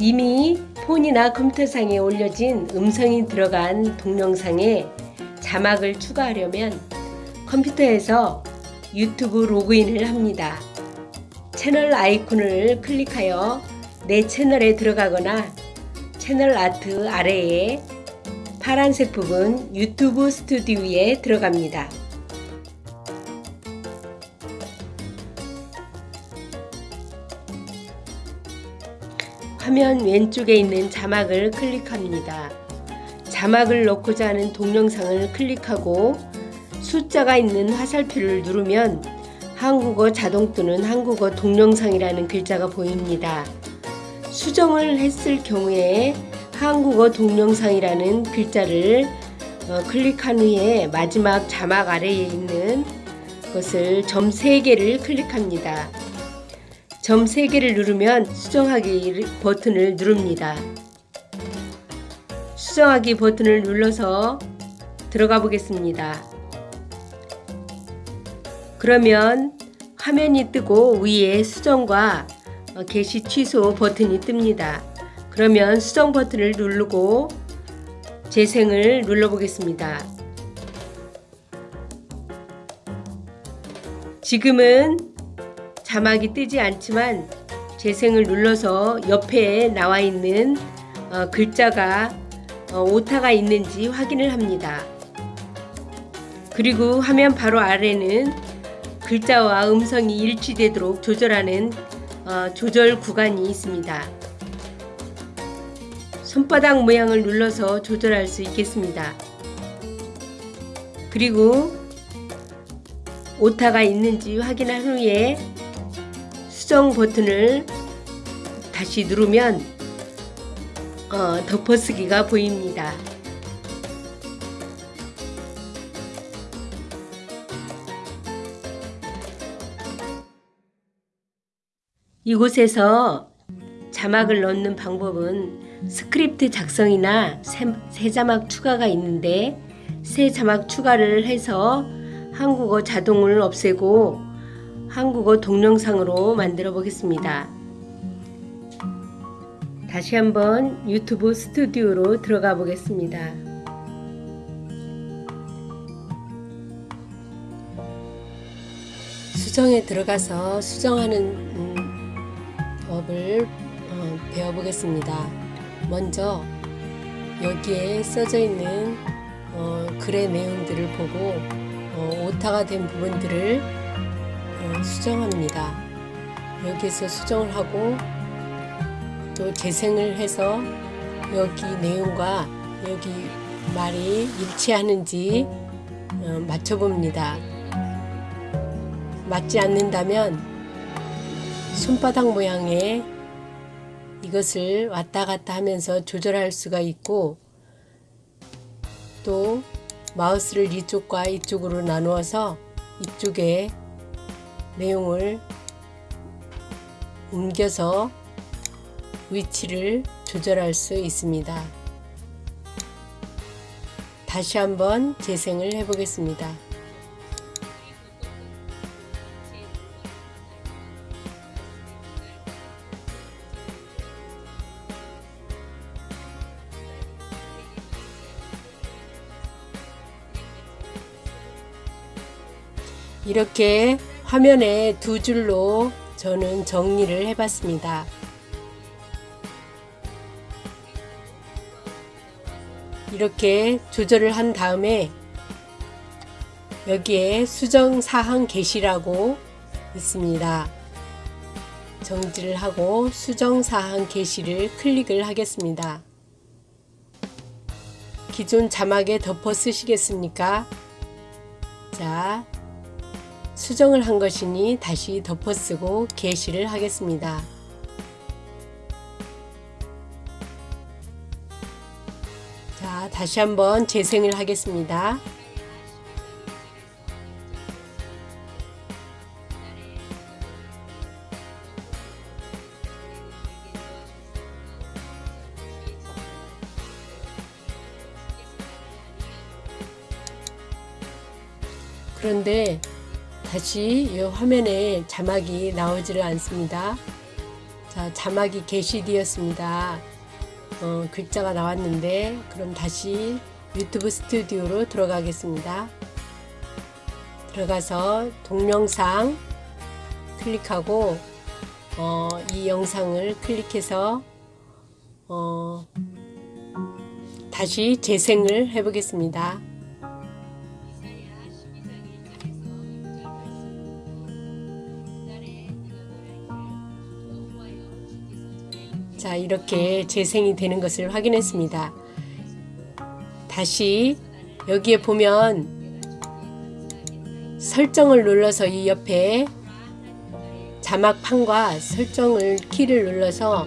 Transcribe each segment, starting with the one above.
이미 폰이나 컴퓨터상에 올려진 음성이 들어간 동영상에 자막을 추가하려면 컴퓨터에서 유튜브 로그인을 합니다. 채널 아이콘을 클릭하여 내 채널에 들어가거나 채널 아트 아래에 파란색 부분 유튜브 스튜디오에 들어갑니다. 화면 왼쪽에 있는 자막을 클릭합니다. 자막을 넣고자 하는 동영상을 클릭하고 숫자가 있는 화살표를 누르면 한국어 자동 또는 한국어 동영상이라는 글자가 보입니다. 수정을 했을 경우에 한국어 동영상이라는 글자를 어, 클릭한 후에 마지막 자막 아래에 있는 것을 점 3개를 클릭합니다. 점 3개를 누르면 수정하기 버튼을 누릅니다. 수정하기 버튼을 눌러서 들어가 보겠습니다. 그러면 화면이 뜨고 위에 수정과 어, 게시 취소 버튼이 뜹니다. 그러면 수정 버튼을 누르고 재생을 눌러 보겠습니다. 지금은 자막이 뜨지 않지만 재생을 눌러서 옆에 나와 있는 어, 글자가 어, 오타가 있는지 확인을 합니다. 그리고 화면 바로 아래는 글자와 음성이 일치되도록 조절하는 어, 조절 구간이 있습니다. 손바닥 모양을 눌러서 조절할 수 있겠습니다. 그리고 오타가 있는지 확인한 후에 수정 버튼을 다시 누르면 어, 덮어쓰기가 보입니다. 이곳에서 자막을 넣는 방법은 스크립트 작성이나 새 자막 추가가 있는데 새 자막 추가를 해서 한국어 자동을 없애고 한국어 동영상으로 만들어 보겠습니다. 다시 한번 유튜브 스튜디오로 들어가 보겠습니다. 수정에 들어가서 수정하는 음, 법을 어, 배워보겠습니다. 먼저 여기에 써져 있는 어, 글의 내용들을 보고 어, 오타가 된 부분들을 어, 수정합니다. 여기서 수정을 하고 또 재생을 해서 여기 내용과 여기 말이 일치하는지 어, 맞춰봅니다. 맞지 않는다면 손바닥 모양의 이것을 왔다 갔다 하면서 조절할 수가 있고 또 마우스를 이쪽과 이쪽으로 나누어서 이쪽에 내용을 옮겨서 위치를 조절할 수 있습니다. 다시 한번 재생을 해 보겠습니다. 이렇게 화면에 두 줄로 저는 정리를 해 봤습니다. 이렇게 조절을 한 다음에 여기에 수정사항 게시라고 있습니다. 정지를 하고 수정사항 게시를 클릭을 하겠습니다. 기존 자막에 덮어 쓰시겠습니까? 자, 수정을 한 것이니 다시 덮어쓰고 게시를 하겠습니다. 자, 다시 한번 재생을 하겠습니다. 그런데 다시 이 화면에 자막이 나오지를 않습니다. 자, 자막이 게시되었습니다. 어, 글자가 나왔는데 그럼 다시 유튜브 스튜디오로 들어가겠습니다. 들어가서 동영상 클릭하고 어, 이 영상을 클릭해서 어, 다시 재생을 해 보겠습니다. 자 이렇게 재생이 되는 것을 확인했습니다. 다시 여기에 보면 설정을 눌러서 이 옆에 자막판과 설정을 키를 눌러서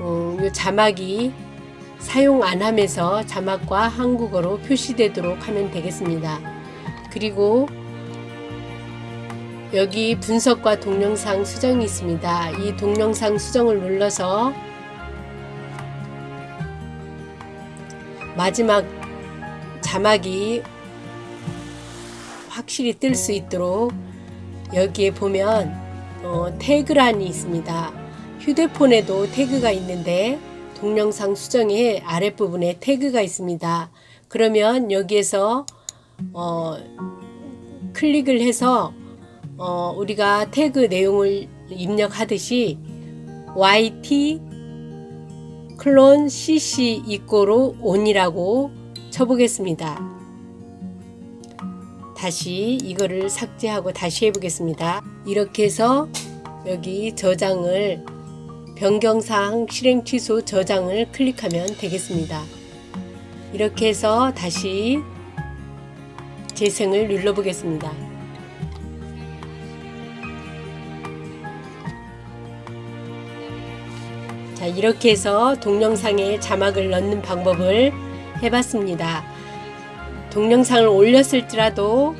어, 이 자막이 사용 안 하면서 자막과 한국어로 표시되도록 하면 되겠습니다. 그리고 여기 분석과 동영상 수정이 있습니다. 이 동영상 수정을 눌러서 마지막 자막이 확실히 뜰 수 있도록 여기에 보면 어, 태그란이 있습니다. 휴대폰에도 태그가 있는데 동영상 수정의 아랫부분에 태그가 있습니다. 그러면 여기에서 어, 클릭을 해서 어, 우리가 태그 내용을 입력하듯이 YT 클론 CC 이꼬로 온이라고 쳐보겠습니다. 다시 이거를 삭제하고 다시 해보겠습니다. 이렇게 해서 여기 저장을 변경사항 실행 취소 저장을 클릭하면 되겠습니다. 이렇게 해서 다시 재생을 눌러보겠습니다. 자, 이렇게 해서 동영상에 자막을 넣는 방법을 해봤습니다. 동영상을 올렸을지라도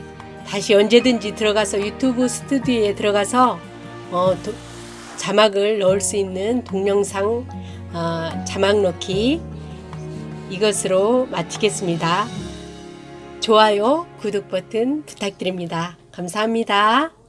다시 언제든지 들어가서 유튜브 스튜디오에 들어가서 어, 도, 자막을 넣을 수 있는 동영상 어, 자막 넣기 이것으로 마치겠습니다. 좋아요, 구독 버튼 부탁드립니다. 감사합니다.